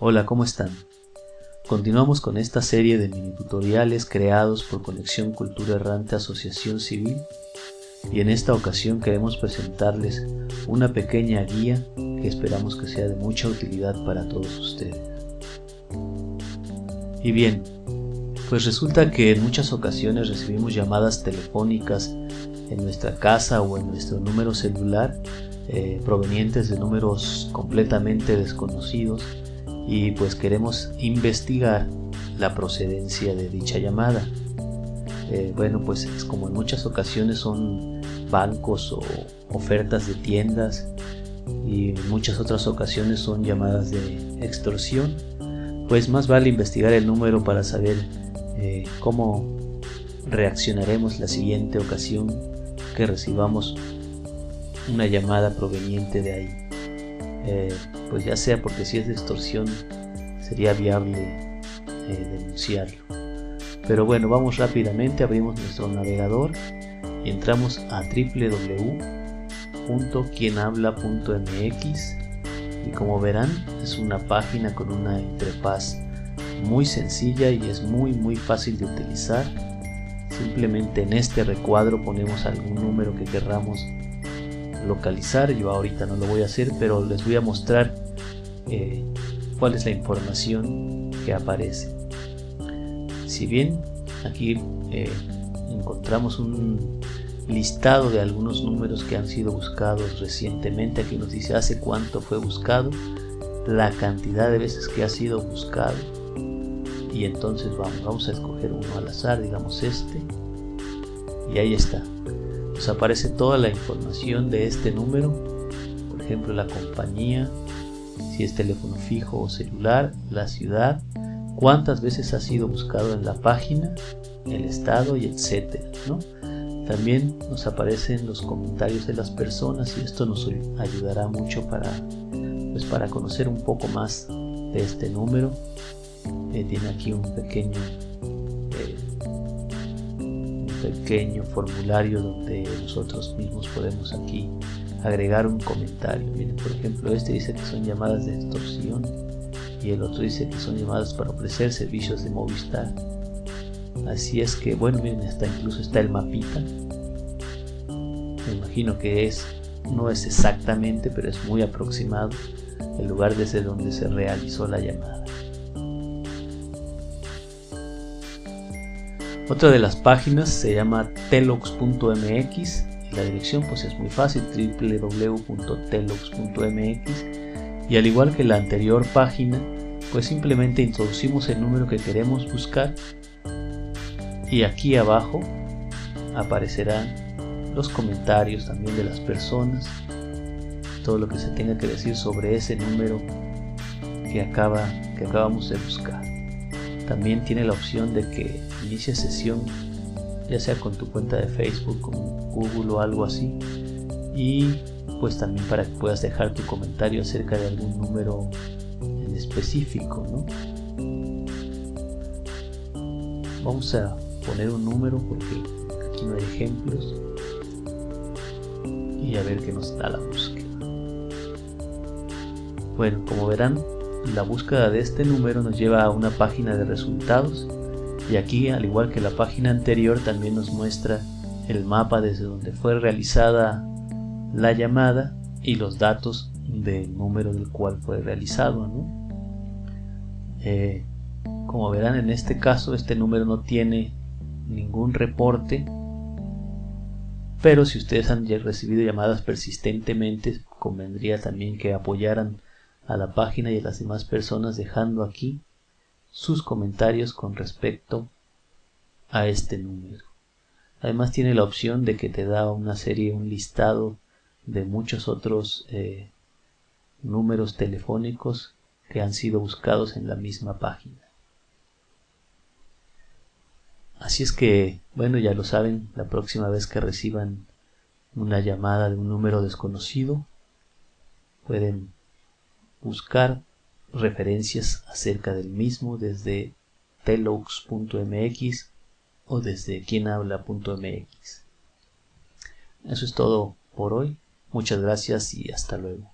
Hola, ¿cómo están? Continuamos con esta serie de mini tutoriales creados por Conexión Cultura Errante Asociación Civil y en esta ocasión queremos presentarles una pequeña guía que esperamos que sea de mucha utilidad para todos ustedes. Y bien, pues resulta que en muchas ocasiones recibimos llamadas telefónicas en nuestra casa o en nuestro número celular eh, provenientes de números completamente desconocidos y pues queremos investigar la procedencia de dicha llamada. Eh, bueno, pues es como en muchas ocasiones son bancos o ofertas de tiendas y en muchas otras ocasiones son llamadas de extorsión, pues más vale investigar el número para saber eh, cómo reaccionaremos la siguiente ocasión que recibamos una llamada proveniente de ahí. Eh, pues ya sea porque si es de extorsión sería viable eh, denunciarlo. Pero bueno, vamos rápidamente, abrimos nuestro navegador y entramos a www.quienhabla.mx y como verán es una página con una interfaz muy sencilla y es muy muy fácil de utilizar. Simplemente en este recuadro ponemos algún número que querramos localizar. Yo ahorita no lo voy a hacer, pero les voy a mostrar eh, cuál es la información que aparece. Si bien aquí eh, encontramos un listado de algunos números que han sido buscados recientemente, aquí nos dice hace cuánto fue buscado, la cantidad de veces que ha sido buscado y entonces vamos, vamos a escoger uno al azar, digamos este y ahí está nos aparece toda la información de este número, por ejemplo la compañía, si es teléfono fijo o celular, la ciudad, cuántas veces ha sido buscado en la página, el estado y etcétera, También nos aparecen los comentarios de las personas y esto nos ayudará mucho para, pues para conocer un poco más de este número. Eh, tiene aquí un pequeño pequeño formulario donde nosotros mismos podemos aquí agregar un comentario. Miren, por ejemplo, este dice que son llamadas de extorsión y el otro dice que son llamadas para ofrecer servicios de Movistar. Así es que, bueno, miren, está, incluso está el mapita. Me imagino que es, no es exactamente, pero es muy aproximado el lugar desde donde se realizó la llamada. Otra de las páginas se llama telox.mx y la dirección pues es muy fácil www.telox.mx y al igual que la anterior página pues simplemente introducimos el número que queremos buscar y aquí abajo aparecerán los comentarios también de las personas todo lo que se tenga que decir sobre ese número que acaba que acabamos de buscar también tiene la opción de que inicie sesión ya sea con tu cuenta de Facebook, con Google o algo así. Y pues también para que puedas dejar tu comentario acerca de algún número en específico, Vamos a poner un número porque aquí no hay ejemplos. Y a ver qué nos da la búsqueda. Bueno, como verán, la búsqueda de este número nos lleva a una página de resultados y aquí al igual que la página anterior también nos muestra el mapa desde donde fue realizada la llamada y los datos del número del cual fue realizado eh, como verán en este caso este número no tiene ningún reporte pero si ustedes han recibido llamadas persistentemente convendría también que apoyaran a la página y a las demás personas dejando aquí sus comentarios con respecto a este número. Además tiene la opción de que te da una serie, un listado de muchos otros eh, números telefónicos que han sido buscados en la misma página. Así es que, bueno, ya lo saben, la próxima vez que reciban una llamada de un número desconocido, pueden buscar referencias acerca del mismo desde telox.mx o desde quienhabla.mx. Eso es todo por hoy. Muchas gracias y hasta luego.